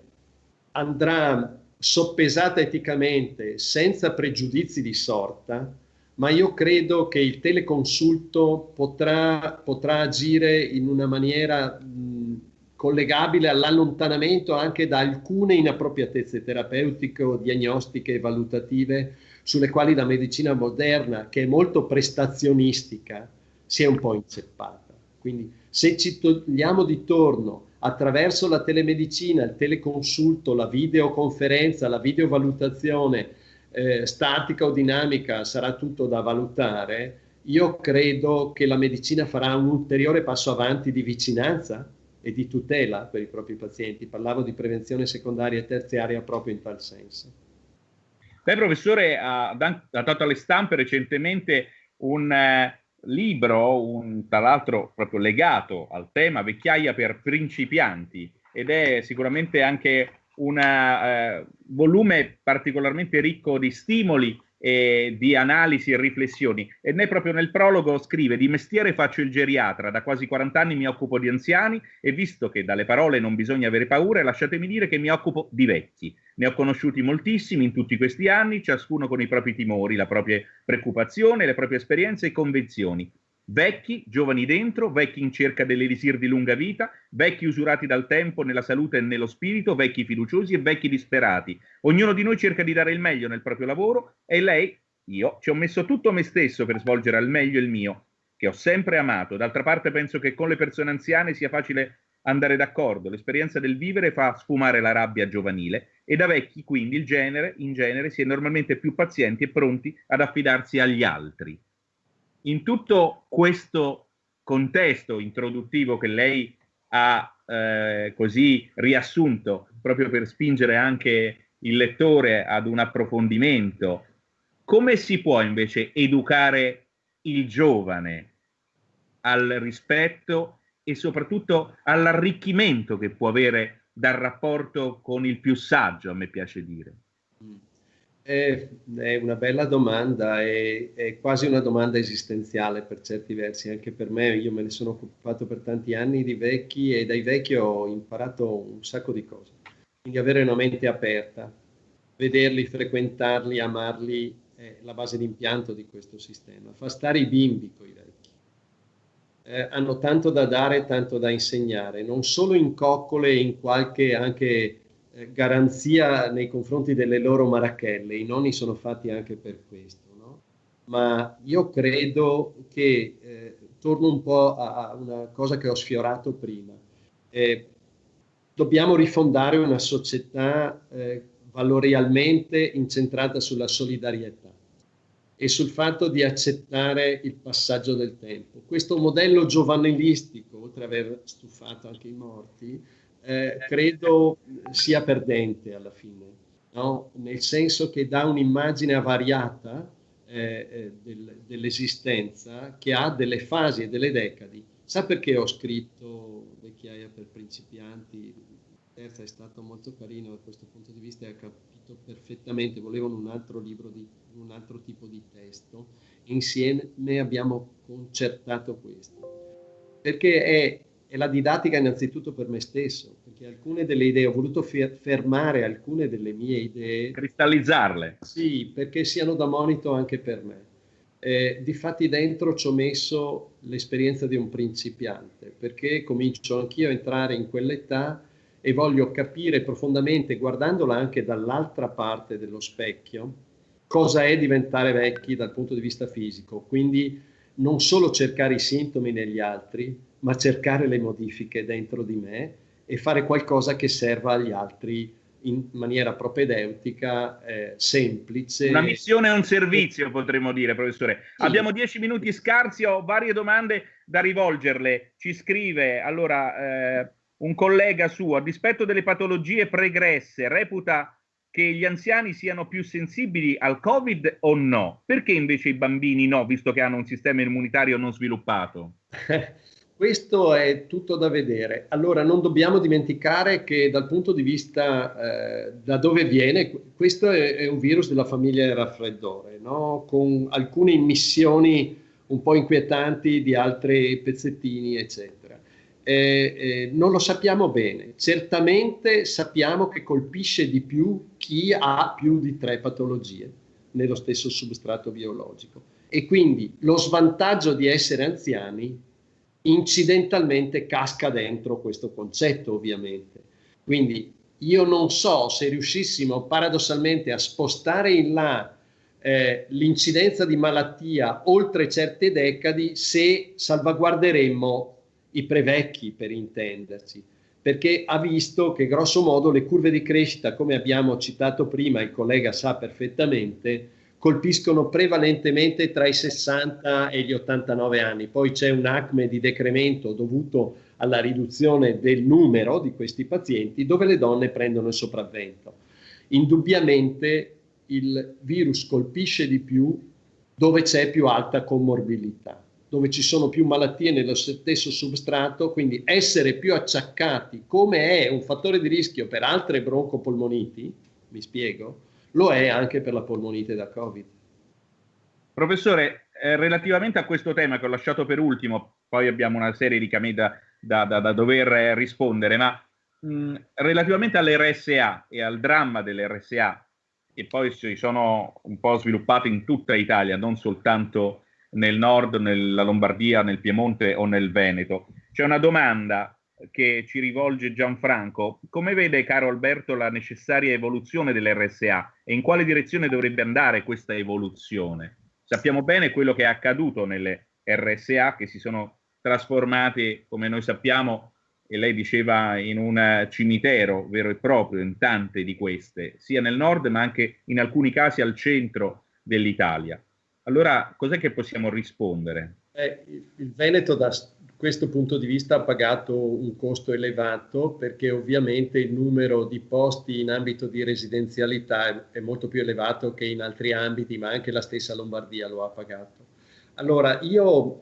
Speaker 2: andrà soppesata eticamente senza pregiudizi di sorta, ma io credo che il teleconsulto potrà, potrà agire in una maniera mh, collegabile all'allontanamento anche da alcune inappropriatezze terapeutiche diagnostiche e valutative sulle quali la medicina moderna, che è molto prestazionistica, si è un po' inceppata. Quindi se ci togliamo di torno attraverso la telemedicina, il teleconsulto, la videoconferenza, la videovalutazione, eh, statica o dinamica sarà tutto da valutare, io credo che la medicina farà un ulteriore passo avanti di vicinanza e di tutela per i propri pazienti. Parlavo di prevenzione secondaria e terziaria proprio in tal senso.
Speaker 1: Beh, professore, ha, ha dato alle stampe recentemente un eh, libro, un, tra l'altro proprio legato al tema vecchiaia per principianti ed è sicuramente anche un eh, volume particolarmente ricco di stimoli e di analisi e riflessioni. E ne proprio nel prologo scrive: Di mestiere faccio il geriatra, da quasi 40 anni mi occupo di anziani e visto che dalle parole non bisogna avere paura, lasciatemi dire che mi occupo di vecchi. Ne ho conosciuti moltissimi in tutti questi anni, ciascuno con i propri timori, la propria preoccupazione, le proprie esperienze e convenzioni. Vecchi, giovani dentro, vecchi in cerca dell'elisir di lunga vita, vecchi usurati dal tempo nella salute e nello spirito, vecchi fiduciosi e vecchi disperati. Ognuno di noi cerca di dare il meglio nel proprio lavoro e lei, io, ci ho messo tutto me stesso per svolgere al meglio il mio, che ho sempre amato. D'altra parte penso che con le persone anziane sia facile andare d'accordo. L'esperienza del vivere fa sfumare la rabbia giovanile e da vecchi quindi il genere, in genere, si è normalmente più pazienti e pronti ad affidarsi agli altri in tutto questo contesto introduttivo che lei ha eh, così riassunto proprio per spingere anche il lettore ad un approfondimento, come si può invece educare il giovane al rispetto e soprattutto all'arricchimento che può avere dal rapporto con il più saggio, a me piace dire?
Speaker 2: È, è una bella domanda, è, è, quasi una domanda esistenziale per certi versi, anche per me, io me ne sono occupato per tanti anni di vecchi e dai vecchi ho imparato un sacco di cose. Quindi avere una mente aperta, vederli, frequentarli, amarli è la base d'impianto di questo sistema. Fa stare i bimbi con i vecchi. Eh, hanno tanto da dare, tanto da insegnare, non solo in coccole, in qualche anche garanzia nei confronti delle loro marachelle, i nonni sono fatti anche per questo, no? ma io credo che, eh, torno un po' a, a, una cosa che ho sfiorato prima, eh, dobbiamo rifondare una società eh, valorialmente incentrata sulla solidarietà e sul fatto di accettare il passaggio del tempo. Questo modello giovanilistico, oltre ad aver stufato anche i morti, eh, credo sia perdente alla fine, no? nel senso che dà un'immagine avariata eh, eh, del, dell'esistenza che ha delle fasi e delle decadi. Sa perché ho scritto Vecchiaia per principianti? Terza è stato molto carino da questo punto di vista e ha capito perfettamente, volevano un altro libro di un altro tipo di testo. Insieme abbiamo concertato questo, perché è è la didattica innanzitutto per me stesso, perché alcune delle idee, ho voluto fermare alcune delle mie idee.
Speaker 1: Cristallizzarle.
Speaker 2: Sì, perché siano da monito anche per me. Eh, difatti dentro ci ho messo l'esperienza di un principiante, perché comincio anch'io a entrare in quell'età e voglio capire profondamente, guardandola anche dall'altra parte dello specchio, cosa è diventare vecchi dal punto di vista fisico. Quindi non solo cercare i sintomi negli altri, ma cercare le modifiche dentro di me e fare qualcosa che serva agli altri in maniera propedeutica, eh, semplice.
Speaker 1: Una missione e un servizio, potremmo dire, professore. Sì. Abbiamo dieci minuti scarsi, ho varie domande da rivolgerle. Ci scrive, allora, eh, un collega suo, a dispetto delle patologie pregresse, reputa che gli anziani siano più sensibili al Covid o no? Perché invece i bambini no, visto che hanno un sistema immunitario non sviluppato?
Speaker 2: Questo è tutto da vedere. Allora, non dobbiamo dimenticare che dal punto di vista eh, da dove viene, questo è, è, un virus della famiglia del raffreddore, no? con alcune immissioni un po' inquietanti di altri pezzettini, eccetera. Eh, eh, non lo sappiamo bene. Certamente sappiamo che colpisce di più chi ha più di tre patologie nello stesso substrato biologico. E quindi lo svantaggio di essere anziani incidentalmente casca dentro questo concetto ovviamente. Quindi io non so se riuscissimo paradossalmente a spostare in là eh, l'incidenza di malattia oltre certe decadi se salvaguarderemmo i prevecchi per intenderci, perché ha visto che grosso modo le curve di crescita, come abbiamo citato prima, il collega sa perfettamente, colpiscono prevalentemente tra i 60 e gli 89 anni. Poi c'è un acme di decremento dovuto alla riduzione del numero di questi pazienti dove le donne prendono il sopravvento. Indubbiamente il virus colpisce di più dove c'è più alta comorbilità, dove ci sono più malattie nello stesso substrato, quindi essere più acciaccati come è un fattore di rischio per altre broncopolmoniti, mi spiego, lo è anche per la polmonite da Covid.
Speaker 1: Professore, eh, relativamente a questo tema che ho lasciato per ultimo, poi abbiamo una serie di camei da, da, da, da dover rispondere, ma mh, relativamente all'RSA e al dramma dell'RSA, che poi si sono un po' sviluppate in tutta Italia, non soltanto nel nord, nella Lombardia, nel Piemonte o nel Veneto. C'è una domanda che ci rivolge Gianfranco, come vede caro Alberto la necessaria evoluzione dell'RSA e in quale direzione dovrebbe andare questa evoluzione? Sappiamo bene quello che è accaduto nelle RSA che si sono trasformate, come noi sappiamo, e lei diceva in un cimitero vero e proprio, in tante di queste, sia nel nord ma anche in alcuni casi al centro dell'Italia. Allora, cos'è che possiamo rispondere?
Speaker 2: Eh, il Veneto da questo punto di vista ha pagato un costo elevato perché ovviamente il numero di posti in ambito di residenzialità è, molto più elevato che in altri ambiti, ma anche la stessa Lombardia lo ha pagato. Allora, io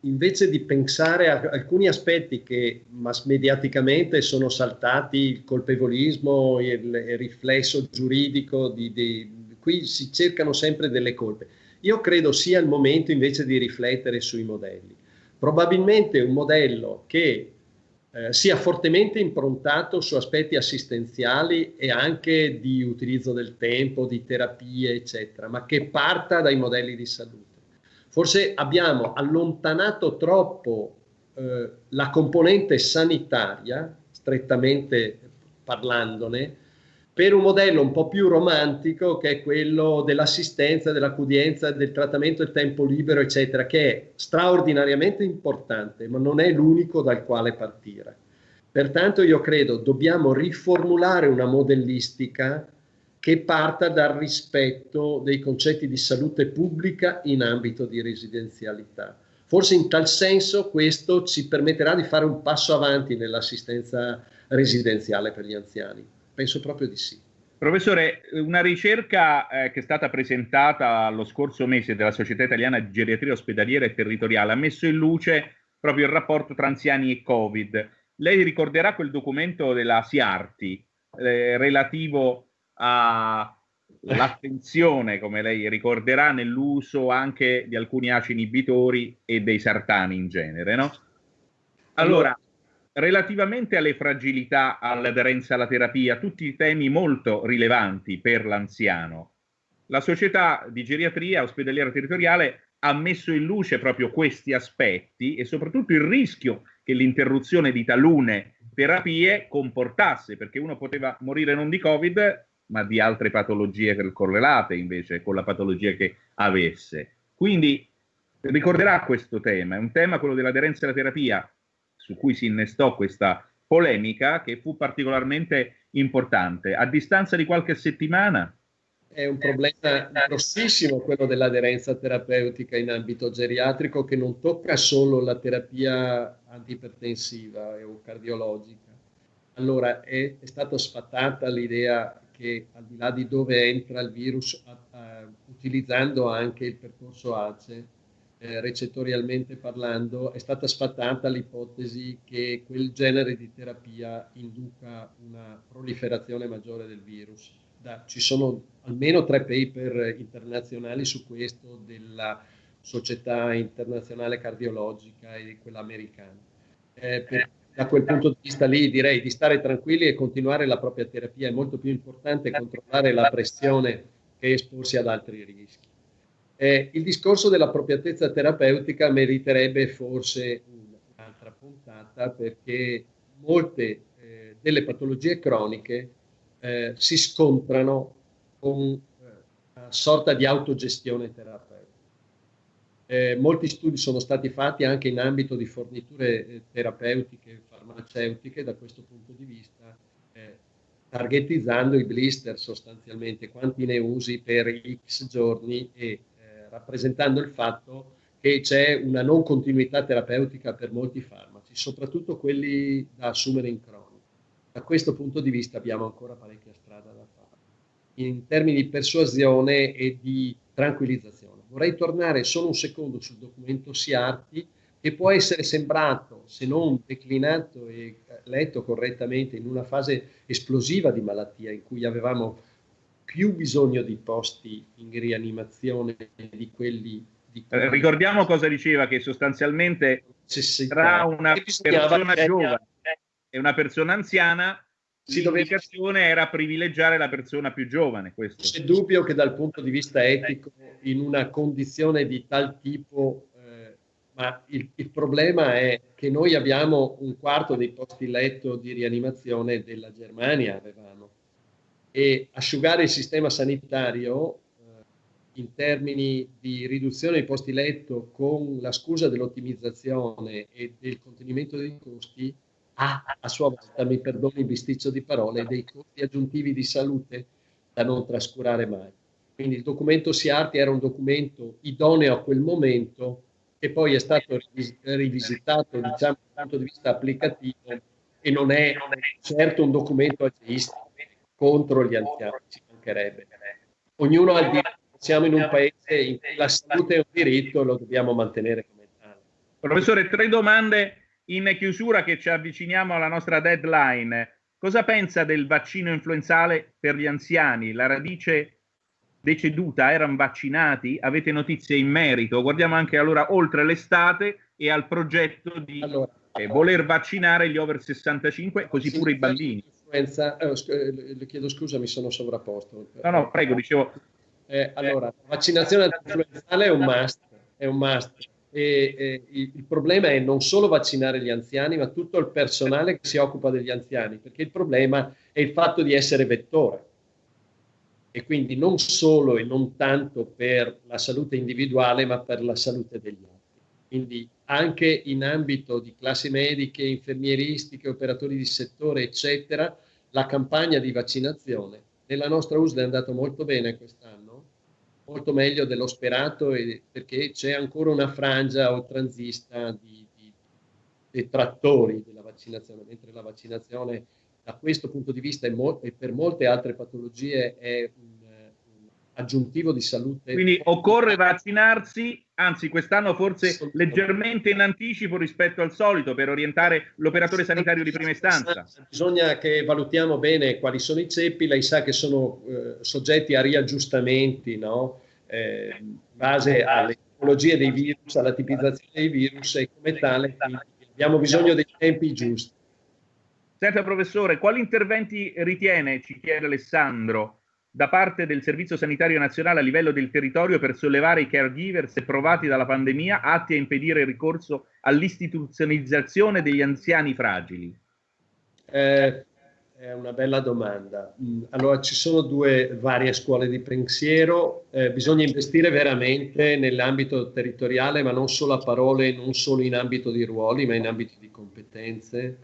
Speaker 2: invece di pensare a alcuni aspetti che mass mediaticamente sono saltati, il colpevolismo, il, il riflesso giuridico, di, di, qui si cercano sempre delle colpe. Io credo sia il momento invece di riflettere sui modelli. Probabilmente un modello che eh, sia fortemente improntato su aspetti assistenziali e anche di utilizzo del tempo, di terapie, eccetera, ma che parta dai modelli di salute. Forse abbiamo allontanato troppo eh, la componente sanitaria, strettamente parlandone, per un modello un po' più romantico che è quello dell'assistenza, dell'accoglienza, del trattamento del tempo libero, eccetera, che è straordinariamente importante, ma non è l'unico dal quale partire. Pertanto io credo dobbiamo riformulare una modellistica che parta dal rispetto dei concetti di salute pubblica in ambito di residenzialità. Forse in tal senso questo ci permetterà di fare un passo avanti nell'assistenza residenziale per gli anziani. Penso proprio di sì.
Speaker 1: Professore, una ricerca eh, che è stata presentata lo scorso mese dalla Società Italiana di Geriatria Ospedaliera e Territoriale ha messo in luce proprio il rapporto tra anziani e Covid. Lei ricorderà quel documento della SIARTI eh, relativo all'attenzione, come lei ricorderà, nell'uso anche di alcuni ACI inibitori e dei sartani in genere, no? Allora, relativamente alle fragilità, all'aderenza alla terapia, tutti temi molto rilevanti per l'anziano. La società di geriatria ospedaliera territoriale ha messo in luce proprio questi aspetti e soprattutto il rischio che l'interruzione di talune terapie comportasse, perché uno poteva morire non di Covid, ma di altre patologie correlate invece con la patologia che avesse. Quindi ricorderà questo tema, è un tema quello dell'aderenza alla terapia su cui si innestò questa polemica che fu particolarmente importante. A distanza di qualche settimana
Speaker 2: è un problema grossissimo quello dell'aderenza terapeutica in ambito geriatrico che non tocca solo la terapia antipertensiva o cardiologica. Allora è, è stata sfatata l'idea che al di là di dove entra il virus, a, a, utilizzando anche il percorso ACE, eh, recettorialmente parlando, è stata sfatata l'ipotesi che quel genere di terapia induca una proliferazione maggiore del virus. Da, ci sono almeno tre paper internazionali su questo della Società Internazionale Cardiologica e quella americana. Eh, per, da quel punto di vista lì direi di stare tranquilli e continuare la propria terapia è molto più importante controllare la pressione che esporsi ad altri rischi. Eh, il discorso dell'appropriatezza terapeutica meriterebbe forse un'altra puntata perché molte eh, delle patologie croniche eh, si scontrano con eh, una sorta di autogestione terapeutica. Eh, molti studi sono stati fatti anche in ambito di forniture eh, terapeutiche farmaceutiche da questo punto di vista, targetizzando i blister sostanzialmente, quanti ne usi per x giorni e rappresentando il fatto che c'è una non continuità terapeutica per molti farmaci, soprattutto quelli da assumere in cronico. Da questo punto di vista abbiamo ancora parecchia strada da fare in termini di persuasione e di tranquillizzazione. Vorrei tornare solo un secondo sul documento Siarti, che può essere sembrato, se non declinato e letto correttamente, in una fase esplosiva di malattia in cui avevamo più bisogno di posti in rianimazione di quelli di
Speaker 1: eh, Ricordiamo cosa diceva, che sostanzialmente tra una persona giovane e una persona anziana l'indicazione era privilegiare la persona più giovane. Questo.
Speaker 2: C'è dubbio che dal punto di vista etico, in una condizione di tal tipo, eh, ma il, il, problema è che noi abbiamo un quarto dei posti letto di rianimazione della Germania, avevamo e asciugare il sistema sanitario eh, in termini di riduzione dei posti letto con la scusa dell'ottimizzazione e del contenimento dei costi ha a sua volta, mi perdoni il bisticcio di parole, dei costi aggiuntivi di salute da non trascurare mai. Quindi il documento SIARTI era un documento idoneo a quel momento che poi è stato rivisitato diciamo, dal punto di vista applicativo e non è, non è certo un documento ageistico contro gli anziani, ci mancherebbe. Ognuno ha il diritto, siamo in un paese in cui la salute è un diritto e lo dobbiamo mantenere come tale.
Speaker 1: Professore, tre domande in chiusura che ci avviciniamo alla nostra deadline. Cosa pensa del vaccino influenzale per gli anziani? La radice deceduta erano vaccinati? Avete notizie in merito? Guardiamo anche allora oltre l'estate e al progetto di allora, eh, voler vaccinare gli over 65, così pure i bambini.
Speaker 2: Influenza, eh, eh, le chiedo scusa, mi sono sovrapposto.
Speaker 1: No, no, prego, dicevo.
Speaker 2: Eh, allora, la vaccinazione influenzale è un must, è un must. E, e, il problema è non solo vaccinare gli anziani, ma tutto il personale che si occupa degli anziani, perché il problema è il fatto di essere vettore. E quindi non solo e non tanto per la salute individuale, ma per la salute degli altri. Quindi anche in ambito di classi mediche, infermieristiche, operatori di settore, eccetera, la campagna di vaccinazione nella nostra USL è andata molto bene quest'anno molto meglio dello sperato e, perché c'è ancora una frangia oltranzista di, di detrattori della vaccinazione, mentre la vaccinazione da questo punto di vista e, per molte altre patologie è un, un, aggiuntivo di salute.
Speaker 1: Quindi occorre vaccinarsi, anzi quest'anno forse leggermente in anticipo rispetto al solito per orientare l'operatore sanitario di prima istanza.
Speaker 2: Bisogna che valutiamo bene quali sono i ceppi, lei sa che sono eh, soggetti a riaggiustamenti, no? eh, in base alle tipologie dei virus, alla tipizzazione dei virus e come tale abbiamo bisogno dei tempi giusti.
Speaker 1: Senta professore, quali interventi ritiene, ci chiede Alessandro, da parte del Servizio Sanitario Nazionale a livello del territorio per sollevare i caregivers provati dalla pandemia atti a impedire il ricorso all'istituzionalizzazione degli anziani fragili?
Speaker 2: Eh, è una bella domanda. Mm, allora, ci sono due varie scuole di pensiero. Eh, bisogna investire veramente nell'ambito territoriale, ma non solo a parole, non solo in ambito di ruoli, ma in ambito di competenze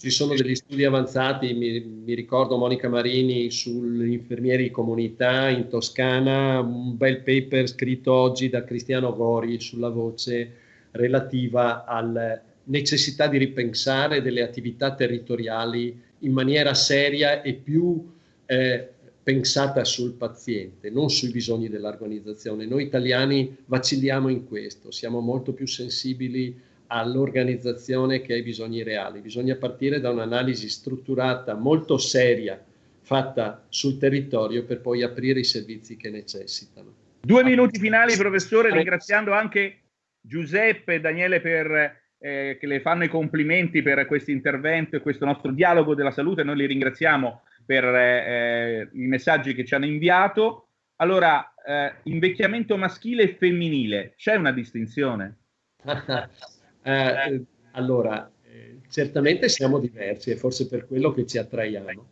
Speaker 2: ci sono degli studi avanzati, mi, mi ricordo Monica Marini sugli infermieri di comunità in Toscana, un bel paper scritto oggi da Cristiano Gori sulla voce relativa alla necessità di ripensare delle attività territoriali in maniera seria e più eh, pensata sul paziente, non sui bisogni dell'organizzazione. Noi italiani vacilliamo in questo, siamo molto più sensibili all'organizzazione che ai bisogni reali. Bisogna partire da un'analisi strutturata, molto seria, fatta sul territorio per poi aprire i servizi che necessitano.
Speaker 1: Due minuti finali, professore, ringraziando anche Giuseppe e Daniele per, eh, che le fanno i complimenti per questo intervento e questo nostro dialogo della salute. Noi li ringraziamo per eh, i messaggi che ci hanno inviato. Allora, eh, invecchiamento maschile e femminile, c'è una distinzione?
Speaker 2: Eh, eh, allora, eh, certamente siamo diversi, è forse per quello che ci attraiamo,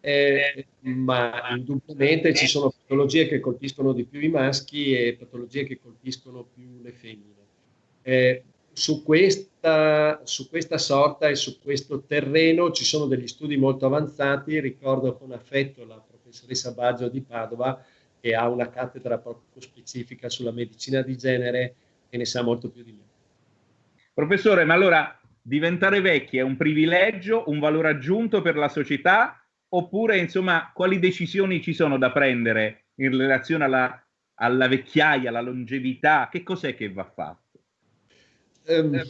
Speaker 2: eh, ma indubbiamente ci sono patologie che colpiscono di più i maschi e patologie che colpiscono più le femmine. Eh, su questa, su questa sorta e su questo terreno ci sono degli studi molto avanzati, ricordo con affetto la professoressa Baggio di Padova che ha una cattedra proprio specifica sulla medicina di genere e ne sa molto più di me.
Speaker 1: Professore, ma allora diventare vecchi è un privilegio, un valore aggiunto per la società oppure insomma quali decisioni ci sono da prendere in relazione alla, alla vecchiaia, alla longevità? Che cos'è che va fatto?
Speaker 2: Um,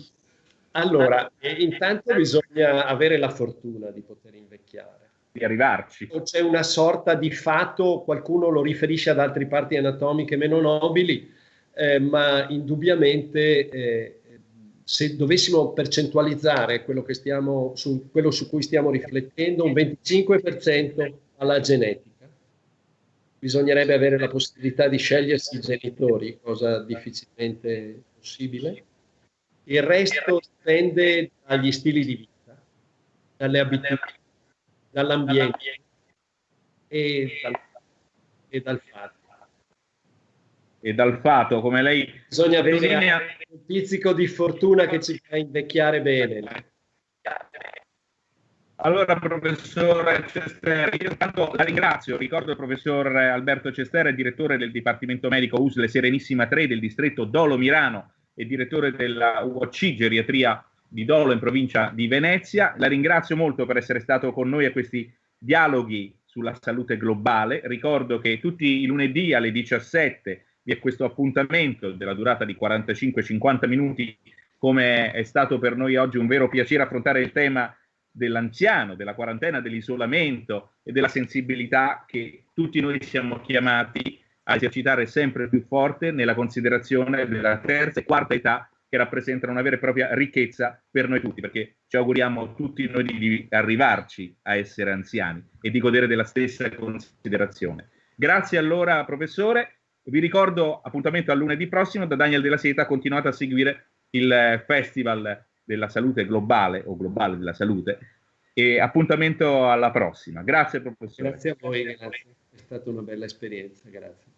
Speaker 2: allora, intanto bisogna avere la fortuna di poter invecchiare.
Speaker 1: Di arrivarci.
Speaker 2: C'è una sorta di fatto, qualcuno lo riferisce ad altre parti anatomiche meno nobili, eh, ma indubbiamente eh, se dovessimo percentualizzare quello, stiamo, su, quello su cui stiamo riflettendo, un 25% alla genetica. Bisognerebbe avere la possibilità di scegliersi i genitori, cosa difficilmente possibile. Il resto dipende dagli stili di vita, dalle abitudini, dall'ambiente e dal, e dal fatto
Speaker 1: e dal fato, come lei
Speaker 2: bisogna avere un pizzico di fortuna che ci fa invecchiare bene.
Speaker 1: Allora, professor Cester, io tanto la ringrazio. Ricordo il professor Alberto Cester, direttore del Dipartimento Medico USLE Serenissima 3 del distretto Dolo Mirano e direttore della UOC Geriatria di Dolo in provincia di Venezia. La ringrazio molto per essere stato con noi a questi dialoghi sulla salute globale. Ricordo che tutti i lunedì alle 17 vi è questo appuntamento della durata di 45-50 minuti, come è stato per noi oggi un vero piacere affrontare il tema dell'anziano, della quarantena, dell'isolamento e della sensibilità che tutti noi siamo chiamati a esercitare sempre più forte nella considerazione della terza e quarta età che rappresentano una vera e propria ricchezza per noi tutti, perché ci auguriamo tutti noi di arrivarci a essere anziani e di godere della stessa considerazione. Grazie allora, professore. Vi ricordo appuntamento a lunedì prossimo da Daniel della Seta. Continuate a seguire il Festival della Salute Globale o Globale della Salute e appuntamento alla prossima. Grazie professore.
Speaker 2: Grazie a voi, grazie. È stata una bella esperienza, grazie.